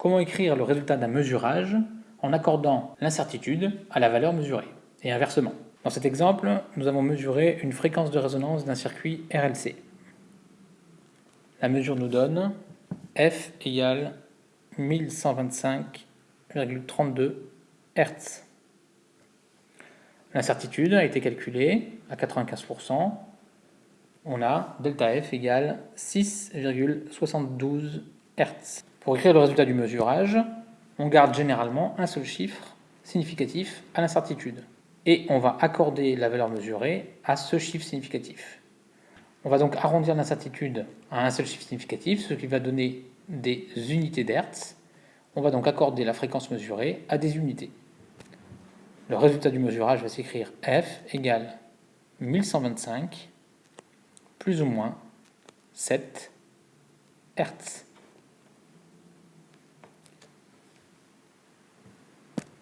Comment écrire le résultat d'un mesurage en accordant l'incertitude à la valeur mesurée, et inversement. Dans cet exemple, nous avons mesuré une fréquence de résonance d'un circuit RLC. La mesure nous donne F égale 1125,32 Hz. L'incertitude a été calculée à 95%. On a delta F égale 6,72 Hz. Pour écrire le résultat du mesurage, on garde généralement un seul chiffre significatif à l'incertitude. Et on va accorder la valeur mesurée à ce chiffre significatif. On va donc arrondir l'incertitude à un seul chiffre significatif, ce qui va donner des unités d'Hertz. On va donc accorder la fréquence mesurée à des unités. Le résultat du mesurage va s'écrire F égale 1125 plus ou moins 7 Hertz.